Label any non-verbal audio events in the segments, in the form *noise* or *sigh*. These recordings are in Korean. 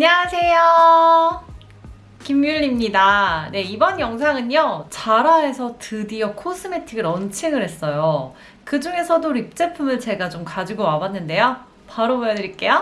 안녕하세요. 김율리입니다. 네, 이번 영상은요, 자라에서 드디어 코스메틱을 런칭을 했어요. 그 중에서도 lip 제품을 제가 좀 가지고 와봤는데요. 바로 보여드릴게요.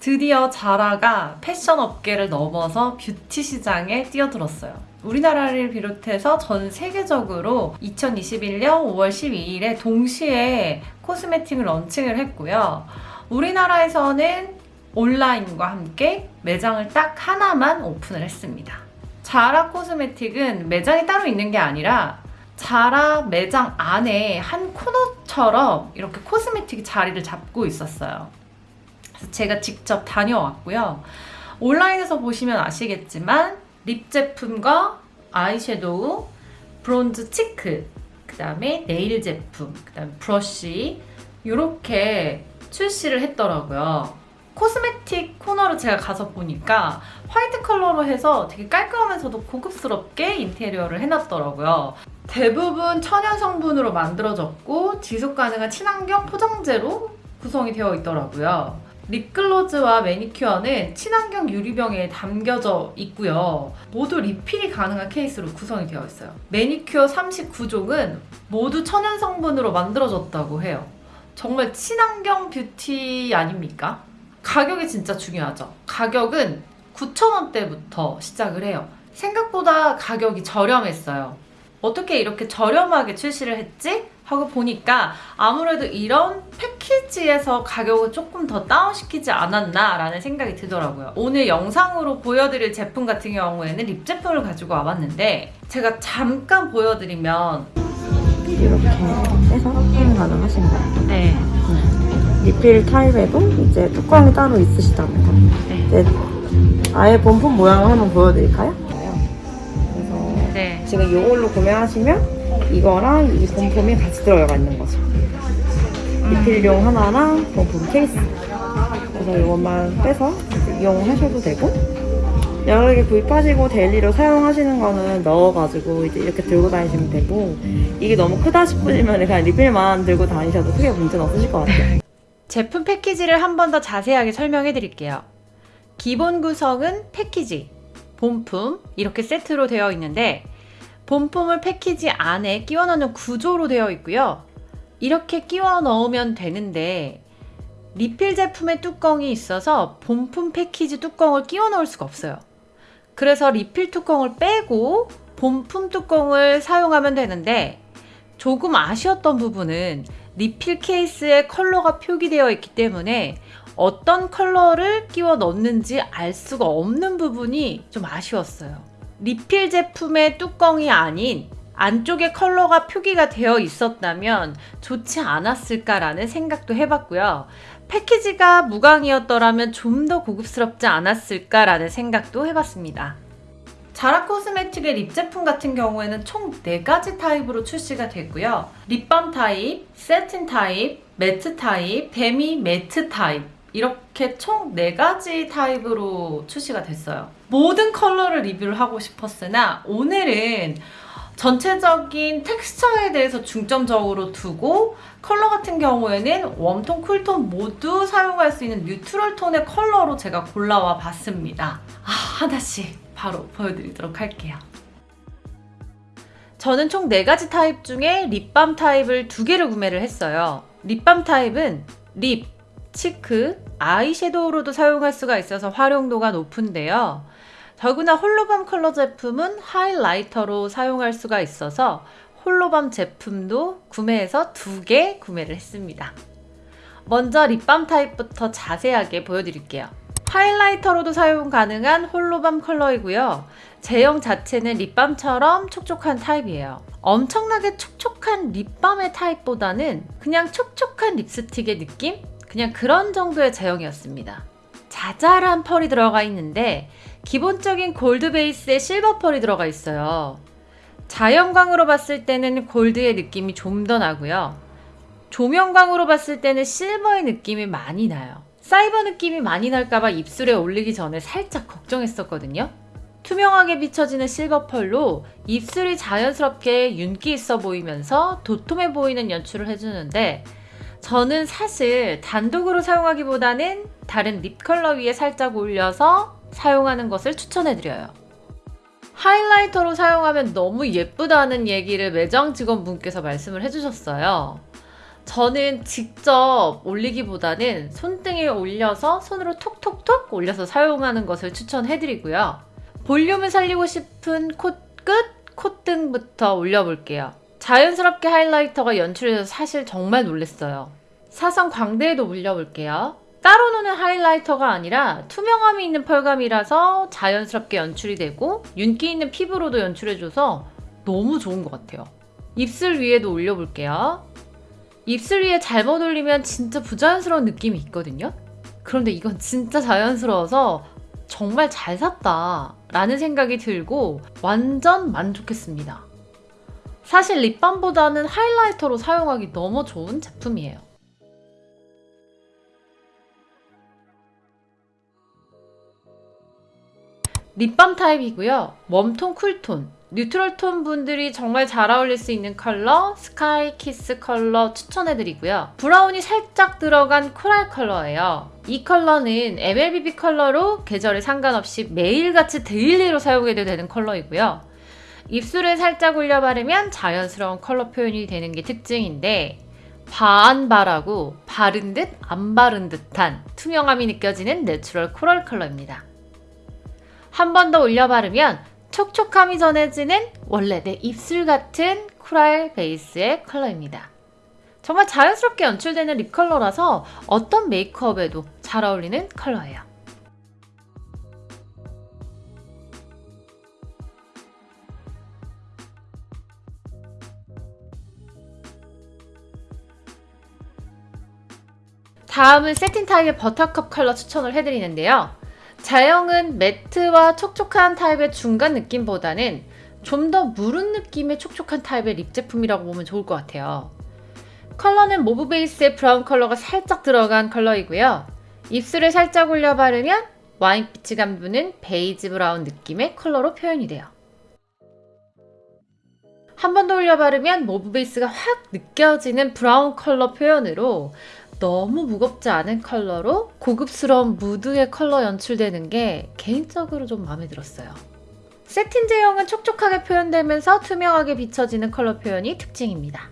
드디어 자라가 패션 업계를 넘어서 뷰티 시장에 뛰어들었어요. 우리나라를 비롯해서 전 세계적으로 2021년 5월 12일에 동시에 코스메틱을 런칭을 했고요. 우리나라에서는 온라인과 함께 매장을 딱 하나만 오픈을 했습니다. 자라 코스메틱은 매장이 따로 있는 게 아니라 자라 매장 안에 한 코너처럼 이렇게 코스메틱이 자리를 잡고 있었어요. 그래서 제가 직접 다녀왔고요. 온라인에서 보시면 아시겠지만 lip 제품과 아이섀도우, bronze cheek, 그 다음에 네일 제품, 그 다음에 브러쉬 이렇게 출시를 했더라고요. 코스메틱 코너로 제가 가서 보니까 화이트 컬러로 해서 되게 깔끔하면서도 고급스럽게 인테리어를 해놨더라고요. 대부분 천연 성분으로 만들어졌고 지속 가능한 친환경 포장재로 구성이 되어 있더라고요. 립글로즈와 매니큐어는 친환경 유리병에 담겨져 있고요. 모두 리필이 가능한 케이스로 구성이 되어 있어요. 매니큐어 39종은 모두 천연 성분으로 만들어졌다고 해요. 정말 친환경 뷰티 아닙니까? 가격이 진짜 중요하죠. 가격은 9,000원대부터 시작을 해요. 생각보다 가격이 저렴했어요. 어떻게 이렇게 저렴하게 출시를 했지? 하고 보니까 아무래도 이런 패키지에서 가격을 조금 더 다운시키지 않았나 라는 생각이 들더라고요. 오늘 영상으로 보여드릴 제품 같은 경우에는 립 제품을 가지고 와봤는데 제가 잠깐 보여드리면 이렇게 빼서 사용 가능하신 거예요. 네, 리필 타입에도 이제 뚜껑이 따로 있으시다는 거. 네, 이제 아예 본품 모양을 한번 보여드릴까요? 그래서 네. 지금 이걸로 구매하시면 이거랑 이 본품이 같이 들어가 있는 거죠. 리필용 하나랑 본품 케이스. 그래서 이것만 빼서 이용하셔도 되고 여러 개 구입하시고 daily로 사용하시는 거는 넣어가지고 이제 이렇게 들고 다니시면 되고 이게 너무 크다 싶으시면 그냥 리필만 들고 다니셔도 크게 문제는 없으실 것 같아요. *laughs* 제품 패키지를 한 번 더 자세하게 설명해 드릴게요. 기본 구성은 패키지, 본품 이렇게 세트로 되어 있는데 본품을 패키지 안에 끼워 넣는 구조로 되어 있고요. 이렇게 끼워 넣으면 되는데 리필 제품의 뚜껑이 있어서 본품 패키지 뚜껑을 끼워 넣을 수가 없어요. 그래서 리필 뚜껑을 빼고 본품 뚜껑을 사용하면 되는데 조금 아쉬웠던 부분은 리필 케이스에 컬러가 표기되어 있기 때문에 어떤 컬러를 끼워 넣는지 알 수가 없는 부분이 좀 아쉬웠어요. 리필 제품의 뚜껑이 아닌 안쪽에 컬러가 표기가 되어 있었다면 좋지 않았을까라는 생각도 해봤고요. 패키지가 무광이었더라면 좀 더 고급스럽지 않았을까라는 생각도 해봤습니다. 자라 코스메틱의 lip 제품 같은 경우에는 총 4가지 타입으로 출시가 됐고요. 립밤 타입, satin 타입, matte 타입, demi matte 타입 이렇게 총 4가지 타입으로 출시가 됐어요. 모든 컬러를 리뷰를 하고 싶었으나 오늘은 전체적인 텍스처에 대해서 중점적으로 두고 컬러 같은 경우에는 웜톤, 쿨톤 모두 사용할 수 있는 neutral tone의 컬러로 제가 골라와 봤습니다. 아, 하나씩 바로 보여드리도록 할게요. 저는 총 4가지 타입 중에 립밤 타입을 2개를 구매를 했어요. 립밤 타입은 lip, cheek, 아이섀도우로도 사용할 수가 있어서 활용도가 높은데요. 더구나 holo balm 컬러 제품은 highlighter로 사용할 수가 있어서 holo balm 제품도 구매해서 2개 구매를 했습니다. 먼저 립밤 타입부터 자세하게 보여드릴게요. highlighter로도 사용 가능한 holo balm 컬러이고요. 제형 자체는 립밤처럼 촉촉한 타입이에요. 엄청나게 촉촉한 립밤의 타입보다는 그냥 촉촉한 립스틱의 느낌? 그냥 그런 정도의 제형이었습니다. 자잘한 펄이 들어가 있는데 기본적인 골드 베이스에 실버 펄이 들어가 있어요. 자연광으로 봤을 때는 골드의 느낌이 좀 더 나고요. 조명광으로 봤을 때는 실버의 느낌이 많이 나요. 사이버 느낌이 많이 날까봐 입술에 올리기 전에 살짝 걱정했었거든요. 투명하게 비춰지는 실버 펄로 입술이 자연스럽게 윤기 있어 보이면서 도톰해 보이는 연출을 해주는데 저는 사실 단독으로 사용하기보다는 다른 립 컬러 위에 살짝 올려서 사용하는 것을 추천해드려요. 하이라이터로 사용하면 너무 예쁘다는 얘기를 매장 직원분께서 말씀을 해주셨어요. 저는 직접 올리기보다는 손등에 올려서 손으로 톡톡톡 올려서 사용하는 것을 추천해드리고요. 볼륨을 살리고 싶은 코끝, 콧등부터 올려볼게요. 자연스럽게 하이라이터가 연출돼서 사실 정말 놀랐어요. 사선 광대에도 올려볼게요. 따로 노는 하이라이터가 아니라 투명함이 있는 펄감이라서 자연스럽게 연출이 되고 윤기 있는 피부로도 연출해줘서 너무 좋은 것 같아요. 입술 위에도 올려볼게요. 입술 위에 잘못 올리면 진짜 부자연스러운 느낌이 있거든요. 그런데 이건 진짜 자연스러워서 정말 잘 샀다 라는 생각이 들고 완전 만족했습니다. 사실 립밤보다는 하이라이터로 사용하기 너무 좋은 제품이에요. 립밤 타입이고요. 웜톤, 쿨톤, neutral 톤 분들이 정말 잘 어울릴 수 있는 컬러 스카이 키스 컬러 추천해드리고요. 브라운이 살짝 들어간 코랄 컬러예요. 이 컬러는 MLBB 컬러로 계절에 상관없이 매일같이 daily로 사용해도 되는 컬러이고요. 입술에 살짝 올려 바르면 자연스러운 컬러 표현이 되는 게 특징인데 한 번 바르고 바른 듯 안 바른 듯한 투명함이 느껴지는 natural 코랄 컬러입니다. 한 번 더 올려 바르면 촉촉함이 전해지는 원래 내 입술 같은 코랄 베이스의 컬러입니다. 정말 자연스럽게 연출되는 립 컬러라서 어떤 메이크업에도 잘 어울리는 컬러예요. 다음은 새틴 타입의 버터컵 컬러 추천을 해드리는데요. 제형은 matte와 촉촉한 타입의 중간 느낌보다는 좀 더 무른 느낌의 촉촉한 타입의 립 제품이라고 보면 좋을 것 같아요. 컬러는 mauve 베이스의 브라운 컬러가 살짝 들어간 컬러이고요. 입술에 살짝 올려 바르면 와인빛이 감도는 베이지 브라운 느낌의 컬러로 표현이 돼요. 한 번 더 올려 바르면 mauve 베이스가 확 느껴지는 브라운 컬러 표현으로 너무 무겁지 않은 컬러로 고급스러운 무드의 컬러 연출되는 게 개인적으로 좀 마음에 들었어요. 새틴 제형은 촉촉하게 표현되면서 투명하게 비춰지는 컬러 표현이 특징입니다.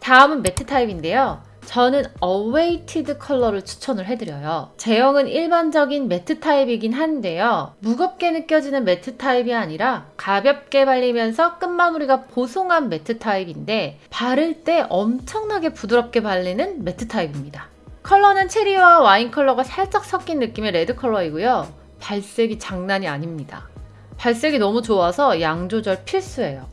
다음은 matte 타입인데요. 저는 어웨이티드 컬러를 추천을 해드려요. 제형은 일반적인 matte 타입이긴 한데요. 무겁게 느껴지는 matte 타입이 아니라 가볍게 발리면서 끝마무리가 보송한 matte 타입인데 바를 때 엄청나게 부드럽게 발리는 matte 타입입니다. 컬러는 체리와 와인 컬러가 살짝 섞인 느낌의 레드 컬러이고요. 발색이 장난이 아닙니다. 발색이 너무 좋아서 양 조절 필수예요.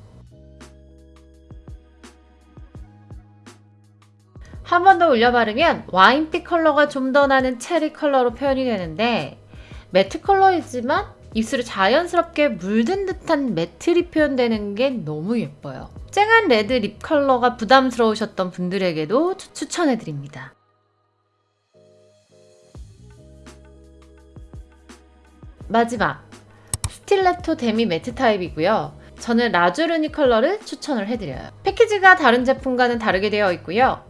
한 번 더 올려 바르면 와인빛 컬러가 좀 더 나는 체리 컬러로 표현이 되는데 matte 컬러이지만 입술에 자연스럽게 물든 듯한 matte lip 표현되는 게 너무 예뻐요. 쨍한 레드 립 컬러가 부담스러우셨던 분들에게도 추- 추천해드립니다. 마지막 스틸레토 demi matte 타입이고요. 저는 라주르니 컬러를 추천을 해드려요. 패키지가 다른 제품과는 다르게 되어 있고요.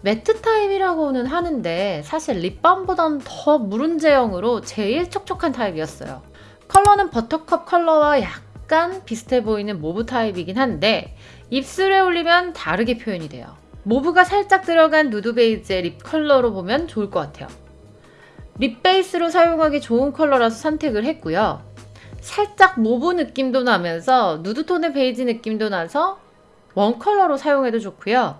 matte 타입이라고는 하는데 사실 립밤보단 더 무른 제형으로 제일 촉촉한 타입이었어요. 컬러는 버터컵 컬러와 약간 비슷해 보이는 mauve 타입이긴 한데 입술에 올리면 다르게 표현이 돼요. mauve가 살짝 들어간 누드 베이지의 립 컬러로 보면 좋을 것 같아요. 립 베이스로 사용하기 좋은 컬러라서 선택을 했고요. 살짝 mauve 느낌도 나면서 누드톤의 베이지 느낌도 나서 원 컬러로 사용해도 좋고요.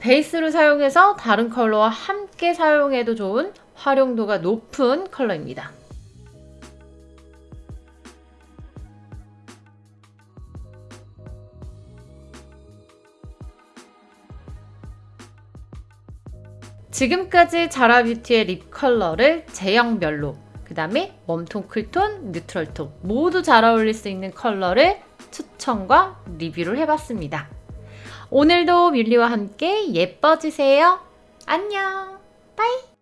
베이스로 사용해서 다른 컬러와 함께 사용해도 좋은 활용도가 높은 컬러입니다. 지금까지 자라뷰티의 립 컬러를 제형별로 그 다음에 웜톤, 쿨톤, neutral톤 모두 잘 어울릴 수 있는 컬러를 추천과 리뷰를 해봤습니다. 오늘도 뮬리와 함께 예뻐지세요. 안녕. bye.